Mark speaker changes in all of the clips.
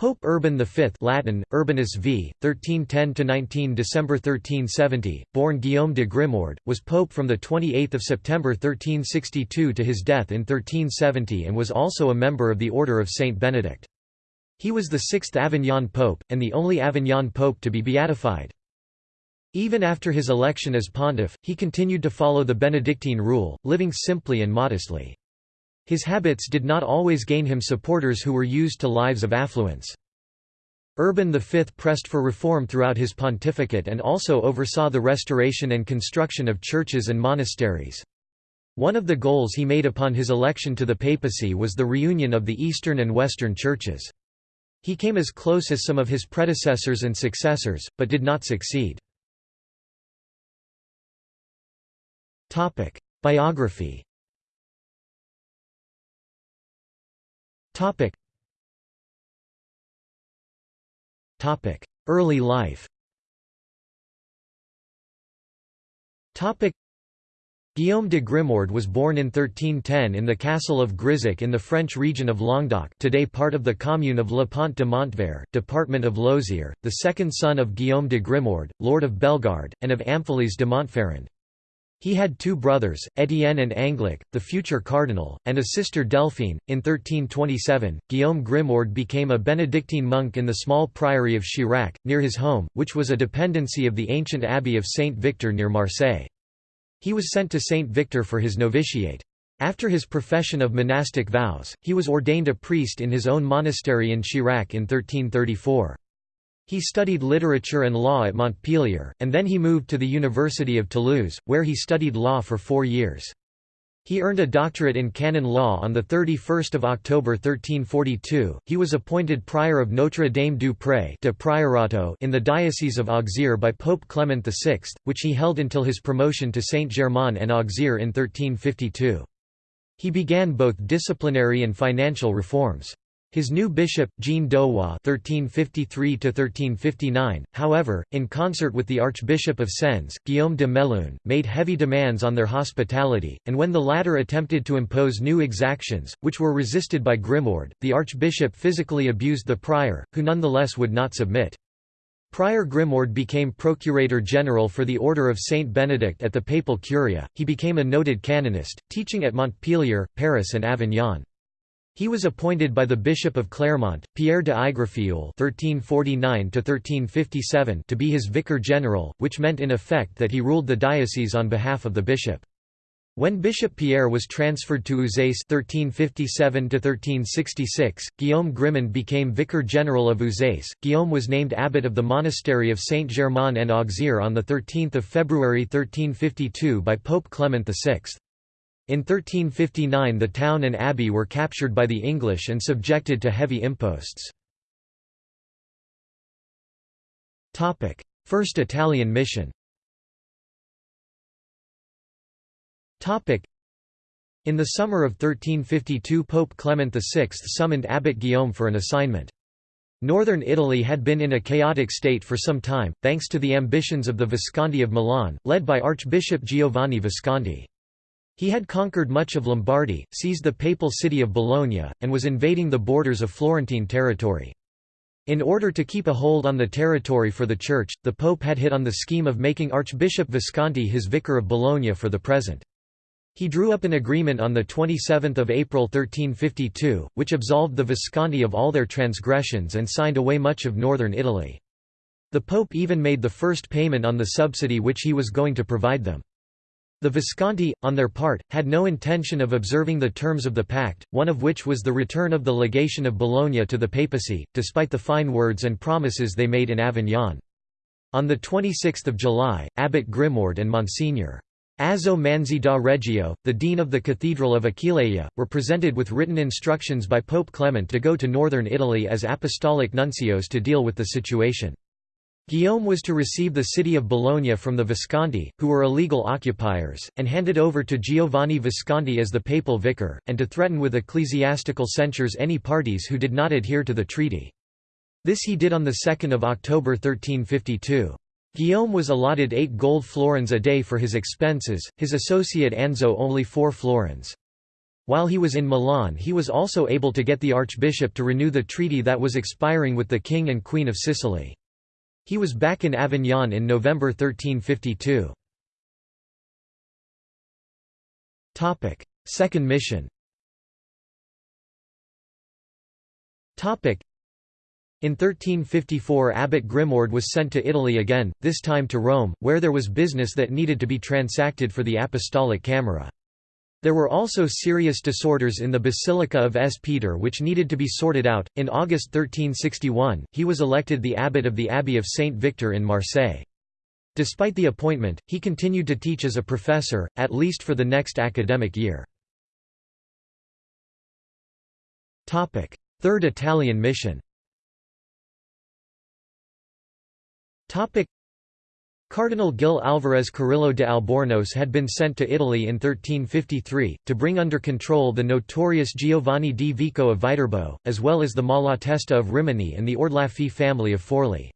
Speaker 1: Pope Urban V Latin, Urbanus v. 1310–19 December 1370, born Guillaume de Grimoard, was pope from 28 September 1362 to his death in 1370 and was also a member of the Order of Saint Benedict. He was the sixth Avignon pope, and the only Avignon pope to be beatified. Even after his election as pontiff, he continued to follow the Benedictine rule, living simply and modestly. His habits did not always gain him supporters who were used to lives of affluence. Urban V pressed for reform throughout his pontificate and also oversaw the restoration and construction of churches and monasteries. One of the goals he made upon his election to the papacy was the reunion of the Eastern and Western churches. He came as close as some of his predecessors and successors, but did not succeed. Biography Topic. Topic. Early life Topic. Guillaume de Grimoard was born in 1310 in the castle of Grisac in the French region of Languedoc today part of the commune of Le Pont de Montvert, department of Lozère, the second son of Guillaume de Grimoard, lord of Bellegarde, and of Amphialise de Montferrand. He had two brothers, Étienne and Anglic, the future cardinal, and a sister Delphine. In 1327, Guillaume Grimoard became a Benedictine monk in the small priory of Chirac, near his home, which was a dependency of the ancient abbey of Saint Victor near Marseille. He was sent to Saint Victor for his novitiate. After his profession of monastic vows, he was ordained a priest in his own monastery in Chirac in 1334. He studied literature and law at Montpellier, and then he moved to the University of Toulouse, where he studied law for four years. He earned a doctorate in canon law on 31 October 1342. He was appointed prior of Notre Dame du Pré de Priorato in the Diocese of Auxerre by Pope Clement VI, which he held until his promotion to Saint-Germain and Auxerre in 1352. He began both disciplinary and financial reforms. His new bishop, Jean d'Auxois (1353–1359), however, in concert with the Archbishop of Sens, Guillaume de Melun, made heavy demands on their hospitality, and when the latter attempted to impose new exactions, which were resisted by Grimoard, the archbishop physically abused the prior, who nonetheless would not submit. Prior Grimoard became Procurator General for the Order of Saint Benedict at the Papal Curia. He became a noted canonist, teaching at Montpellier, Paris, and Avignon. He was appointed by the Bishop of Clermont, Pierre de Aigrefeuille (1349–1357) to be his vicar general, which meant in effect that he ruled the diocese on behalf of the bishop. When Bishop Pierre was transferred to Uzès (1357–1366), Guillaume Grimoard became vicar general of Uzès. Guillaume was named abbot of the monastery of Saint Germain en Auxerre on the 13th of February 1352 by Pope Clement VI. In 1359 the town and abbey were captured by the English and subjected to heavy imposts. First Italian mission in the summer of 1352 Pope Clement VI summoned Abbot Guillaume for an assignment. Northern Italy had been in a chaotic state for some time, thanks to the ambitions of the Visconti of Milan, led by Archbishop Giovanni Visconti. He had conquered much of Lombardy, seized the papal city of Bologna, and was invading the borders of Florentine territory. In order to keep a hold on the territory for the Church, the Pope had hit on the scheme of making Archbishop Visconti his vicar of Bologna for the present. He drew up an agreement on 27 April 1352, which absolved the Visconti of all their transgressions and signed away much of northern Italy. The Pope even made the first payment on the subsidy which he was going to provide them. The Visconti, on their part, had no intention of observing the terms of the pact, one of which was the return of the legation of Bologna to the papacy, despite the fine words and promises they made in Avignon. On 26 July, Abbot Grimoard and Monsignor. Azzo Manzi da Reggio, the dean of the Cathedral of Aquileia, were presented with written instructions by Pope Clement to go to northern Italy as apostolic nuncios to deal with the situation. Guillaume was to receive the city of Bologna from the Visconti, who were illegal occupiers, and hand it over to Giovanni Visconti as the papal vicar, and to threaten with ecclesiastical censures any parties who did not adhere to the treaty. This he did on 2 October 1352. Guillaume was allotted eight gold florins a day for his expenses, his associate Azzo only four florins. While he was in Milan he was also able to get the archbishop to renew the treaty that was expiring with the king and queen of Sicily. He was back in Avignon in November 1352. Second mission in 1354 Abbot Grimoald was sent to Italy again, this time to Rome, where there was business that needed to be transacted for the Apostolic Camera. There were also serious disorders in the Basilica of S. Peter which needed to be sorted out. In August 1361, he was elected the abbot of the Abbey of Saint Victor in Marseille. Despite the appointment, he continued to teach as a professor, at least for the next academic year. Third Italian mission Cardinal Gil Álvarez Carrillo de Albornoz had been sent to Italy in 1353, to bring under control the notorious Giovanni di Vico of Viterbo, as well as the Malatesta of Rimini and the Ordelaffi family of Forli.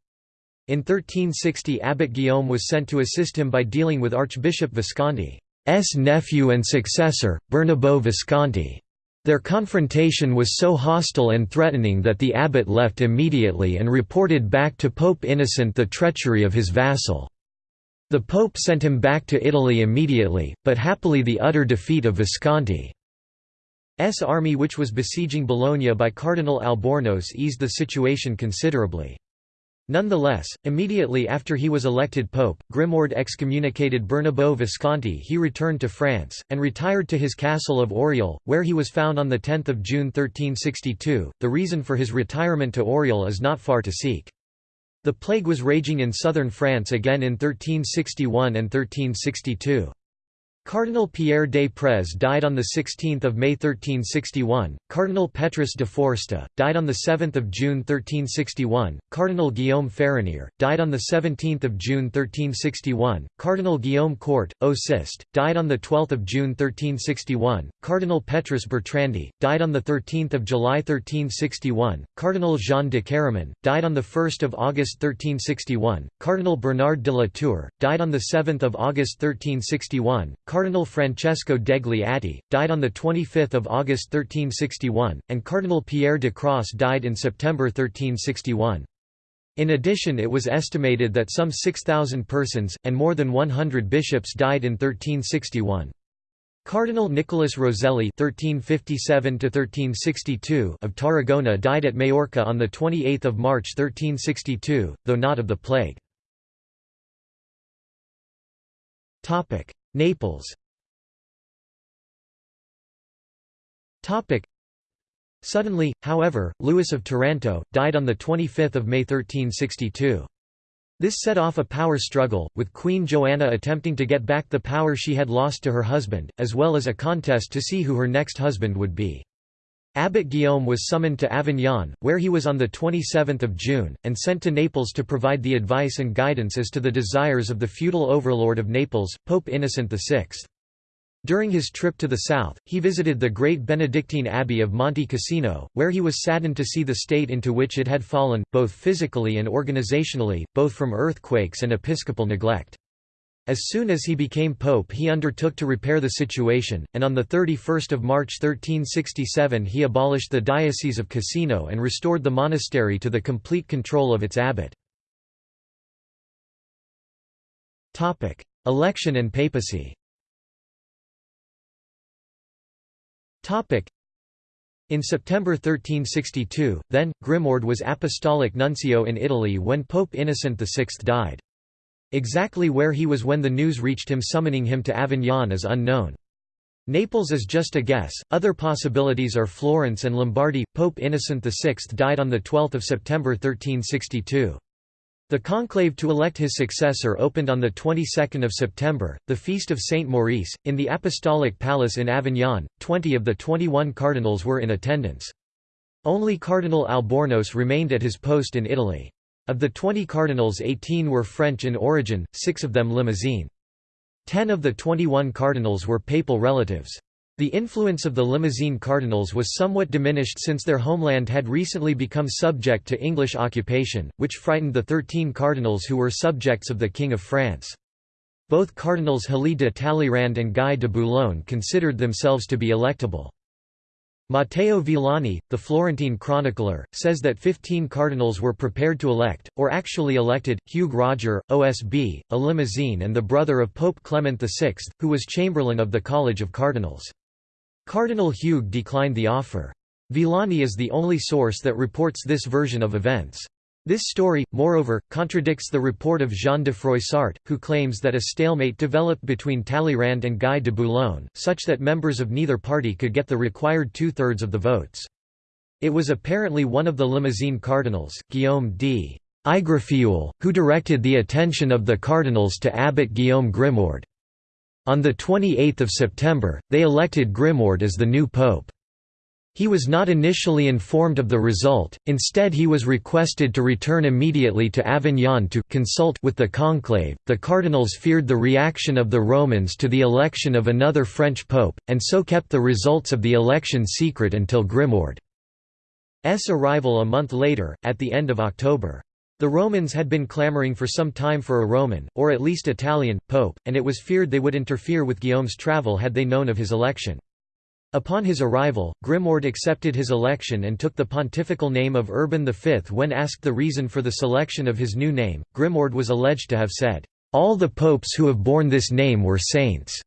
Speaker 1: In 1360 Abbot Guillaume was sent to assist him by dealing with Archbishop Visconti's nephew and successor, Bernabo Visconti. Their confrontation was so hostile and threatening that the abbot left immediately and reported back to Pope Innocent the treachery of his vassal. The pope sent him back to Italy immediately, but happily the utter defeat of Visconti's army which was besieging Bologna by Cardinal Albornoz eased the situation considerably. Nonetheless, immediately after he was elected pope, Grimoald excommunicated Bernabo Visconti he returned to France, and retired to his castle of Auriol, where he was found on 10 June 1362. The reason for his retirement to Auriol is not far to seek. The plague was raging in southern France again in 1361 and 1362. Cardinal Pierre des Prez died on 16 May 1361, Cardinal Petrus de Foresta, died on 7 June 1361, Cardinal Guillaume Farinier, died on 17 June 1361, Cardinal Guillaume Court, au Sist, died on 12 June 1361, Cardinal Petrus Bertrandi, died on 13 July 1361, Cardinal Jean de Caraman, died on 1 August 1361, Cardinal Bernard de la Tour, died on 7 August 1361, Cardinal Francesco degli Atti, died on 25 August 1361, and Cardinal Pierre de Cros died in September 1361. In addition it was estimated that some 6,000 persons, and more than 100 bishops died in 1361. Cardinal Nicholas Roselli (1357–1362) of Tarragona died at Majorca on the 28th of March 1362, though not of the plague. Topic: Naples Suddenly, however, Louis of Taranto, died on 25 May 1362. This set off a power struggle, with Queen Joanna attempting to get back the power she had lost to her husband, as well as a contest to see who her next husband would be. Abbot Guillaume was summoned to Avignon, where he was on 27 June, and sent to Naples to provide the advice and guidance as to the desires of the feudal overlord of Naples, Pope Innocent VI. During his trip to the south, he visited the great Benedictine abbey of Monte Cassino, where he was saddened to see the state into which it had fallen, both physically and organizationally, both from earthquakes and episcopal neglect. As soon as he became pope he undertook to repair the situation, and on 31 March 1367 he abolished the Diocese of Cassino and restored the monastery to the complete control of its abbot. Election and papacy in September 1362, then, Grimoald was apostolic nuncio in Italy when Pope Innocent VI died. Exactly where he was when the news reached him summoning him to Avignon is unknown. Naples is just a guess, other possibilities are Florence and Lombardy. Pope Innocent VI died on 12 September 1362. The conclave to elect his successor opened on the 22nd of September, the feast of Saint Maurice, in the Apostolic Palace in Avignon. Twenty of the 21 cardinals were in attendance. Only Cardinal Albornoz remained at his post in Italy. Of the 20 cardinals 18 were French in origin, six of them Limousin. Ten of the 21 cardinals were papal relatives. The influence of the Limousin cardinals was somewhat diminished since their homeland had recently become subject to English occupation, which frightened the thirteen cardinals who were subjects of the King of France. Both Cardinals Hélie de Talleyrand and Guy de Boulogne considered themselves to be electable. Matteo Villani, the Florentine chronicler, says that 15 cardinals were prepared to elect, or actually elected, Hugues Roger, OSB, a Limousin and the brother of Pope Clement VI, who was chamberlain of the College of Cardinals. Cardinal Hugues declined the offer. Villani is the only source that reports this version of events. This story, moreover, contradicts the report of Jean de Froissart, who claims that a stalemate developed between Talleyrand and Guy de Boulogne, such that members of neither party could get the required two-thirds of the votes. It was apparently one of the Limousin cardinals, Guillaume d. Igrefioul, who directed the attention of the cardinals to Abbot Guillaume Grimoard. On 28 September, they elected Grimoard as the new pope. He was not initially informed of the result, instead he was requested to return immediately to Avignon to consult with the conclave. The cardinals feared the reaction of the Romans to the election of another French pope, and so kept the results of the election secret until Grimoard's arrival a month later, at the end of October. The Romans had been clamoring for some time for a Roman, or at least Italian, pope, and it was feared they would interfere with Guillaume's travel had they known of his election. Upon his arrival, Grimoard accepted his election and took the pontifical name of Urban V. When asked the reason for the selection of his new name, Grimoard was alleged to have said, "'All the popes who have borne this name were saints'".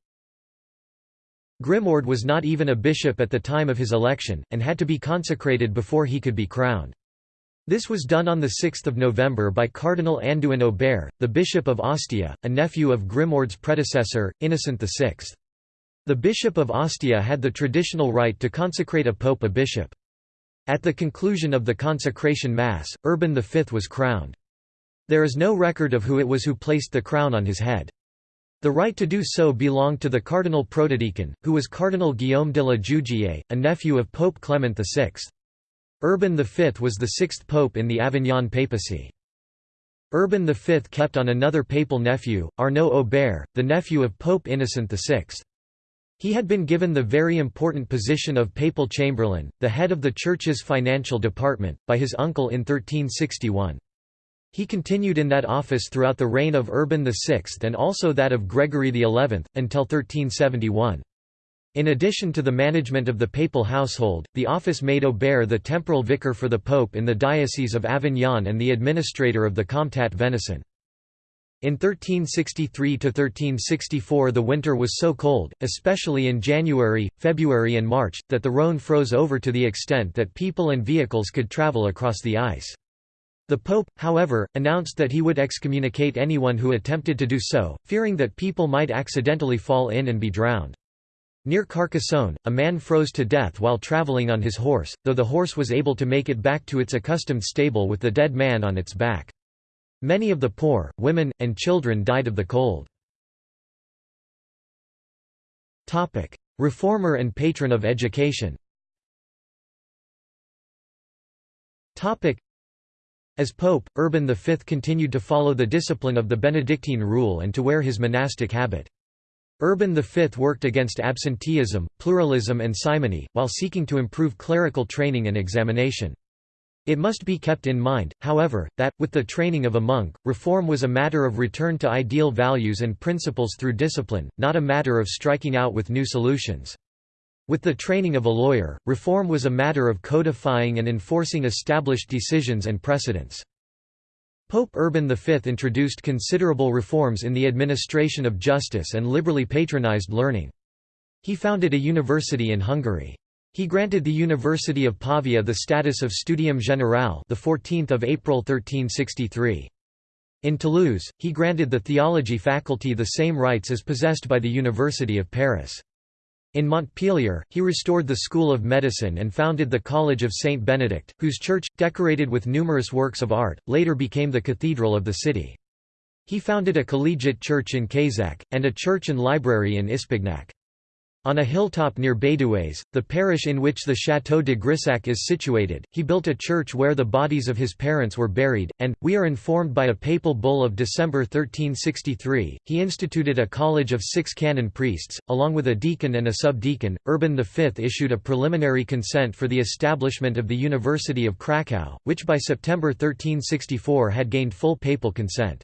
Speaker 1: Grimoard was not even a bishop at the time of his election, and had to be consecrated before he could be crowned. This was done on 6 November by Cardinal Anduin Aubert, the Bishop of Ostia, a nephew of Grimoard's predecessor, Innocent VI. The Bishop of Ostia had the traditional right to consecrate a pope a bishop. At the conclusion of the consecration mass, Urban V was crowned. There is no record of who it was who placed the crown on his head. The right to do so belonged to the cardinal protodeacon, who was Cardinal Guillaume de la Jugie, a nephew of Pope Clement VI. Urban V was the sixth pope in the Avignon papacy. Urban V kept on another papal nephew, Arnaud Aubert, the nephew of Pope Innocent VI. He had been given the very important position of papal chamberlain, the head of the Church's financial department, by his uncle in 1361. He continued in that office throughout the reign of Urban VI and also that of Gregory XI, until 1371. In addition to the management of the papal household, the office made Aubert the temporal vicar for the pope in the Diocese of Avignon and the administrator of the Comtat Venaissin. In 1363–1364 the winter was so cold, especially in January, February and March, that the Rhône froze over to the extent that people and vehicles could travel across the ice. The Pope, however, announced that he would excommunicate anyone who attempted to do so, fearing that people might accidentally fall in and be drowned. Near Carcassonne, a man froze to death while traveling on his horse, though the horse was able to make it back to its accustomed stable with the dead man on its back. Many of the poor, women, and children died of the cold. Reformer and patron of education as Pope, Urban V continued to follow the discipline of the Benedictine rule and to wear his monastic habit. Urban V worked against absenteeism, pluralism and simony, while seeking to improve clerical training and examination. It must be kept in mind, however, that, with the training of a monk, reform was a matter of return to ideal values and principles through discipline, not a matter of striking out with new solutions. With the training of a lawyer, reform was a matter of codifying and enforcing established decisions and precedents. Pope Urban V introduced considerable reforms in the administration of justice and liberally patronized learning. He founded a university in Hungary. He granted the University of Pavia the status of Studium Generale the 14th of April 1363. In Toulouse, he granted the theology faculty the same rights as possessed by the University of Paris. In Montpellier, he restored the School of Medicine and founded the College of Saint Benedict, whose church, decorated with numerous works of art, later became the cathedral of the city. He founded a collegiate church in Quézac, and a church and library in Ispignac. On a hilltop near Bédouès, the parish in which the Château de Grisac is situated, he built a church where the bodies of his parents were buried, and, we are informed by a papal bull of December 1363, he instituted a college of six canon priests, along with a deacon and a subdeacon. Urban V issued a preliminary consent for the establishment of the University of Krakow, which by September 1364 had gained full papal consent.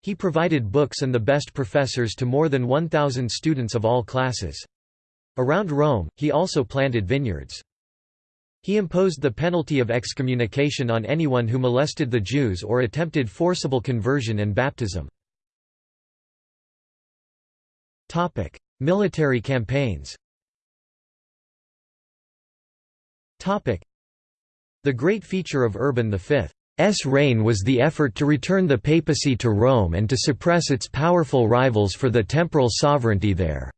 Speaker 1: He provided books and the best professors to more than 1,000 students of all classes. Around Rome, he also planted vineyards. He imposed the penalty of excommunication on anyone who molested the Jews or attempted forcible conversion and baptism. Military campaigns The great feature of Urban V's reign was the effort to return the papacy to Rome and to suppress its powerful rivals for the temporal sovereignty there.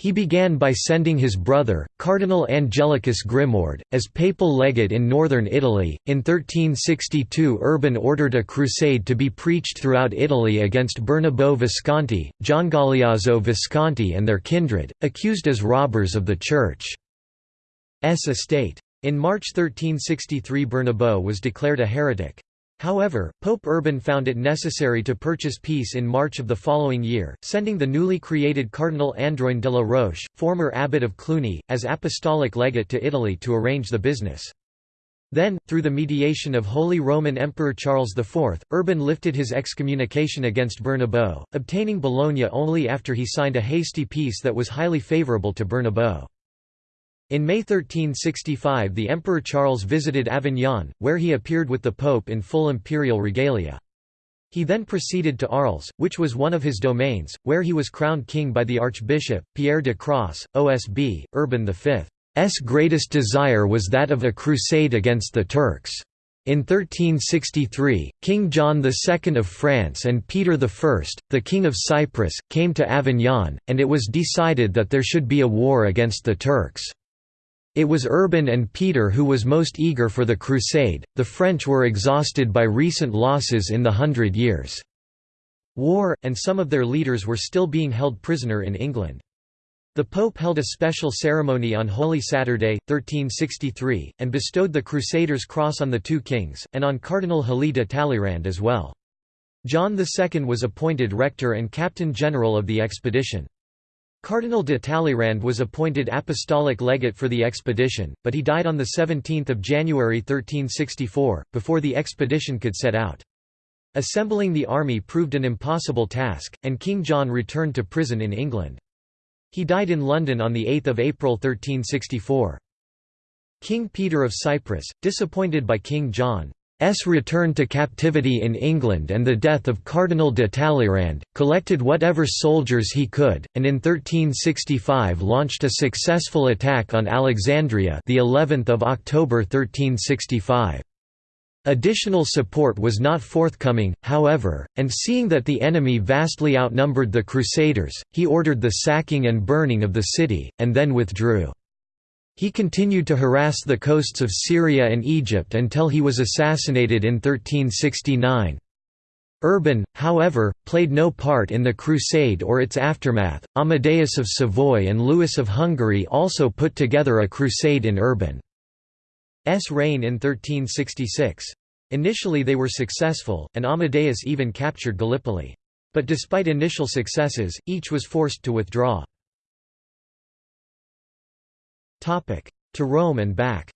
Speaker 1: He began by sending his brother, Cardinal Angelicus Grimoard, as papal legate in northern Italy. In 1362, Urban ordered a crusade to be preached throughout Italy against Bernabo Visconti, Giangaleazzo Visconti, and their kindred, accused as robbers of the Church's estate. In March 1363, Bernabo was declared a heretic. However, Pope Urban found it necessary to purchase peace in March of the following year, sending the newly created Cardinal Androin de la Roche, former abbot of Cluny, as apostolic legate to Italy to arrange the business. Then, through the mediation of Holy Roman Emperor Charles IV, Urban lifted his excommunication against Bernabo, obtaining Bologna only after he signed a hasty peace that was highly favourable to Bernabo. In May 1365 the Emperor Charles visited Avignon, where he appeared with the Pope in full imperial regalia. He then proceeded to Arles, which was one of his domains, where he was crowned king by the Archbishop, Pierre de Cros, OSB, Urban V's greatest desire was that of a crusade against the Turks. In 1363, King John II of France and Peter I, the King of Cyprus, came to Avignon, and it was decided that there should be a war against the Turks. It was Urban and Peter who was most eager for the crusade, the French were exhausted by recent losses in the Hundred Years' War, and some of their leaders were still being held prisoner in England. The Pope held a special ceremony on Holy Saturday, 1363, and bestowed the Crusaders' cross on the two kings, and on Cardinal Heli de Talleyrand as well. John II was appointed rector and captain general of the expedition. Cardinal de Talleyrand was appointed apostolic legate for the expedition, but he died on 17 January 1364, before the expedition could set out. Assembling the army proved an impossible task, and King John returned to prison in England. He died in London on 8 April 1364. King Peter of Cyprus, disappointed by King John, S return to captivity in England and the death of Cardinal de Talleyrand, collected whatever soldiers he could, and in 1365 launched a successful attack on Alexandria the 11th of October 1365. Additional support was not forthcoming, however, and seeing that the enemy vastly outnumbered the Crusaders, he ordered the sacking and burning of the city, and then withdrew. He continued to harass the coasts of Syria and Egypt until he was assassinated in 1369. Urban, however, played no part in the crusade or its aftermath. Amadeus of Savoy and Louis of Hungary also put together a crusade in Urban's reign in 1366. Initially they were successful, and Amadeus even captured Gallipoli. But despite initial successes, each was forced to withdraw. To Rome and back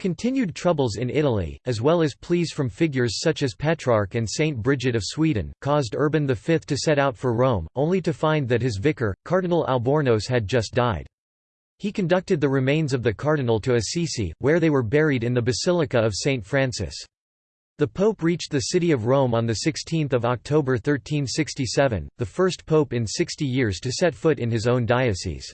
Speaker 1: Continued troubles in Italy, as well as pleas from figures such as Petrarch and Saint Bridget of Sweden, caused Urban V to set out for Rome, only to find that his vicar, Cardinal Albornoz had just died. He conducted the remains of the cardinal to Assisi, where they were buried in the Basilica of St. Francis. The Pope reached the city of Rome on 16 October 1367, the first pope in 60 years to set foot in his own diocese.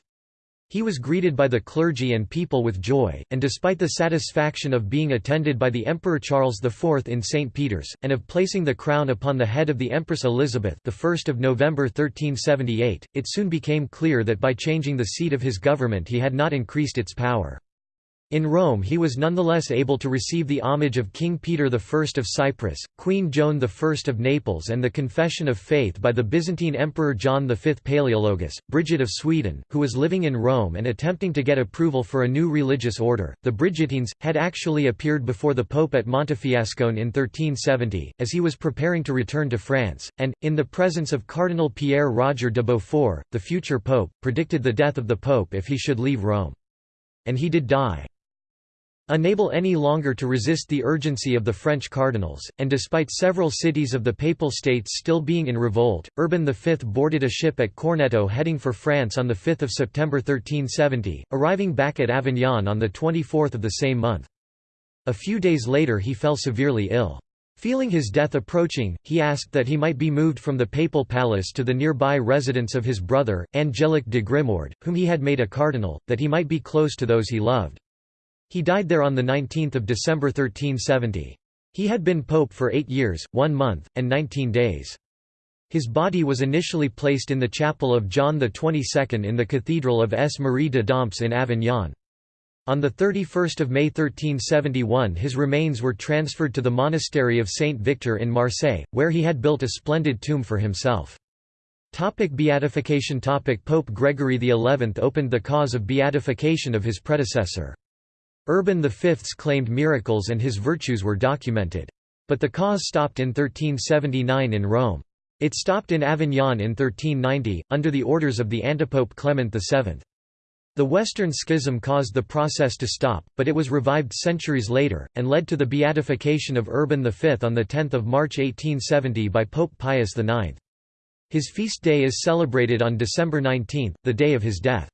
Speaker 1: He was greeted by the clergy and people with joy, and despite the satisfaction of being attended by the Emperor Charles IV in St. Peter's, and of placing the crown upon the head of the Empress Elizabeth the 1st of November 1378, it soon became clear that by changing the seat of his government he had not increased its power. In Rome he was nonetheless able to receive the homage of King Peter I of Cyprus, Queen Joan I of Naples and the confession of faith by the Byzantine Emperor John V Palaeologus, Bridget of Sweden, who was living in Rome and attempting to get approval for a new religious order. The Brigittines, had actually appeared before the Pope at Montefiascone in 1370, as he was preparing to return to France, and, in the presence of Cardinal Pierre Roger de Beaufort, the future Pope, predicted the death of the Pope if he should leave Rome. And he did die. Unable any longer to resist the urgency of the French cardinals, and despite several cities of the Papal States still being in revolt, Urban V boarded a ship at Corneto heading for France on 5 September 1370, arriving back at Avignon on 24 of the same month. A few days later he fell severely ill. Feeling his death approaching, he asked that he might be moved from the papal palace to the nearby residence of his brother, Angelic de Grimoard, whom he had made a cardinal, that he might be close to those he loved. He died there on 19 December 1370. He had been pope for eight years, one month, and nineteen days. His body was initially placed in the chapel of John XXII in the Cathedral of S. Marie de Dompes in Avignon. On 31 May 1371 his remains were transferred to the monastery of Saint Victor in Marseille, where he had built a splendid tomb for himself. Topic beatification Topic Pope Gregory XI opened the cause of beatification of his predecessor. Urban V's claimed miracles and his virtues were documented. But the cause stopped in 1379 in Rome. It stopped in Avignon in 1390, under the orders of the antipope Clement VII. The Western Schism caused the process to stop, but it was revived centuries later, and led to the beatification of Urban V on 10 March 1870 by Pope Pius IX. His feast day is celebrated on December 19, the day of his death.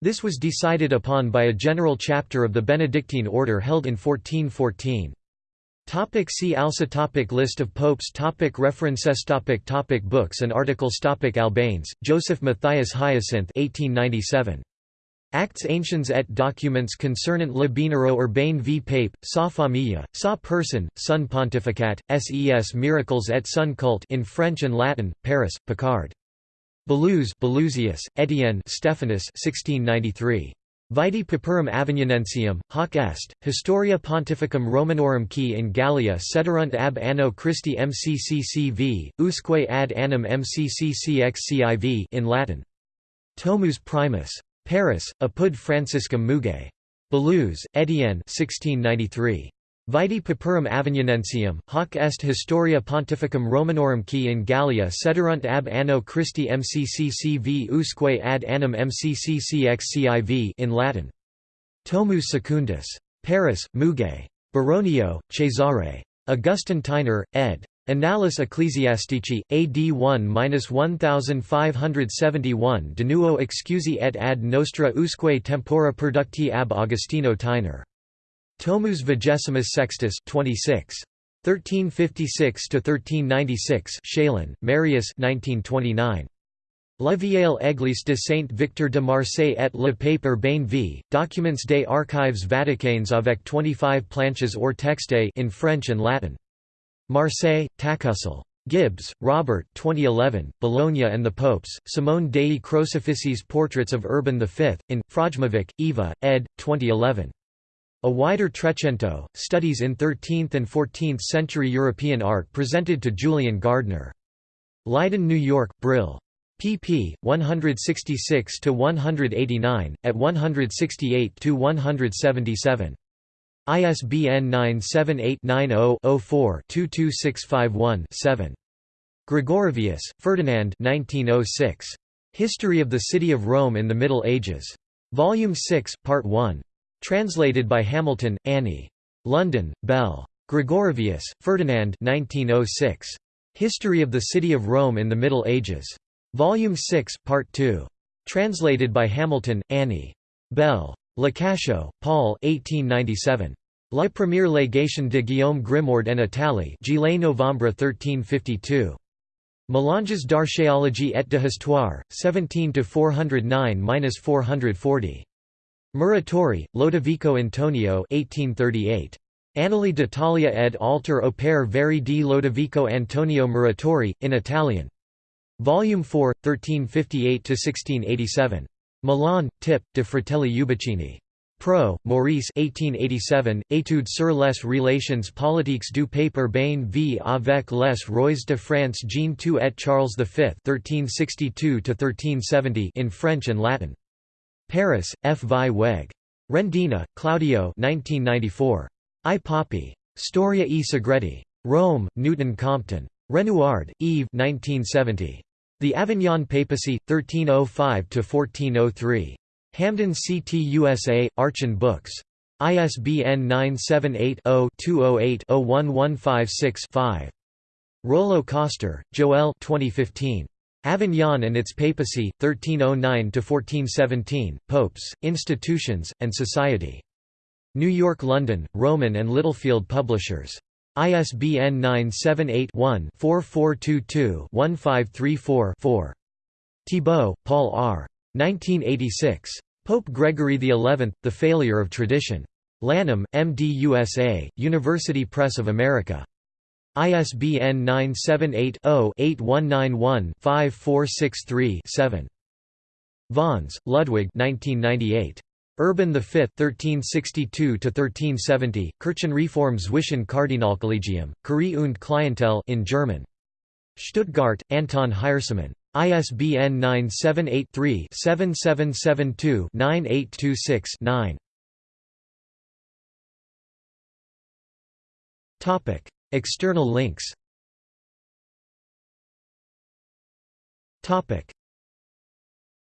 Speaker 1: This was decided upon by a general chapter of the Benedictine order held in 1414. Topic see also topic List of popes topic References topic topic Books and articles topic Albanes, Joseph Matthias Hyacinth 1897. Acts anciens et documents concernant le binero urbain v pape, sa famille, sa person, son pontificat, ses miracles et son culte in French and Latin, Paris, Picard. Baluze Baluzius, Etienne Stephanus 1693. Vitae Paparum Avignonensium, hoc est, Historia Pontificum Romanorum qui in Gallia sederunt ab anno Christi mcccv, usque ad annum mcccxciv in Latin. Tomus Primus. Paris, Apud Franciscum Muguet. Baluze, Etienne 1693. Vitae Paparum Avignonensium, hoc est historia pontificum Romanorum qui in Gallia sederunt ab anno Christi mcccv usque ad annum mcccxciv in Latin. Tomus Secundus. Paris, Muguet. Baronio, Cesare. Augustin Theiner, ed. Annales Ecclesiastici, AD 1-1571 De nuo excusi et ad nostra usque tempora producti ab Augustino Theiner. Tomus Vigesimus Sextus 26. 1356–1396 Chaillan, Marius 1929. La Vieille Église de Saint Victor de Marseille et le Pape Urbain v. Documents des Archives vaticanes avec 25 planches or texte in French and Latin. Marseille, Tacussel. Gibbs, Robert 2011, Bologna and the Popes, Simone dei Crocifissis Portraits of Urban V, in, Frojmovic, Eva, ed. 2011. A wider Trecento, Studies in 13th and 14th Century European Art presented to Julian Gardner. Leiden, New York, Brill. pp. 166–189, at 168–177. ISBN 978-90-04-22651-7. Gregorovius, Ferdinand 1906. History of the City of Rome in the Middle Ages. Volume 6, Part 1. Translated by Hamilton, Annie. London, Bell. Gregorovius, Ferdinand 1906. History of the City of Rome in the Middle Ages. Volume 6, Part 2. Translated by Hamilton, Annie. Bell. Lecacheux, Paul 1897. La première légation de Guillaume Grimoard en Italie Juillet Novembre 1352. Melanges d'archéologie et d'histoire, histoire, 17 409–440. Muratori, Lodovico Antonio 1838. Annali d'Italia ed alter opere veri di Lodovico Antonio Muratori, in Italian. Volume 4, 1358–1687. Milan, Tip, de Fratelli Ubicini. Prou, Maurice 1887, Étude sur les relations politiques du pape Urbain v avec les rois de France Jean II et Charles V 1362 in French and Latin. Paris, F. Vieweg. Rendina, Claudio 1994. I Papi. Storia e Segreti. Rome, Newton Compton. Renouard, Yves 1970. The Avignon Papacy, 1305–1403. Hamden CT USA, Archon Books. ISBN 978-0-208-01156-5. Rollo Koster, Joël 2015. Avignon and its Papacy, 1309–1417, Popes, Institutions, and Society. New York London, Rowman and Littlefield Publishers. ISBN 978-1-4422-1534-4. Thibault, Paul R. 1986. Pope Gregory XI, The Failure of Tradition. Lanham, MD USA, University Press of America. ISBN 978-0-8191-5463-7. Vones, Ludwig Urban V 1362–1370, Kirchenreform zwischen Kardinalkollegium, Curie und Klientel in German. Stuttgart, Anton Hiersemann. ISBN 978-3-7772-9826-9. External links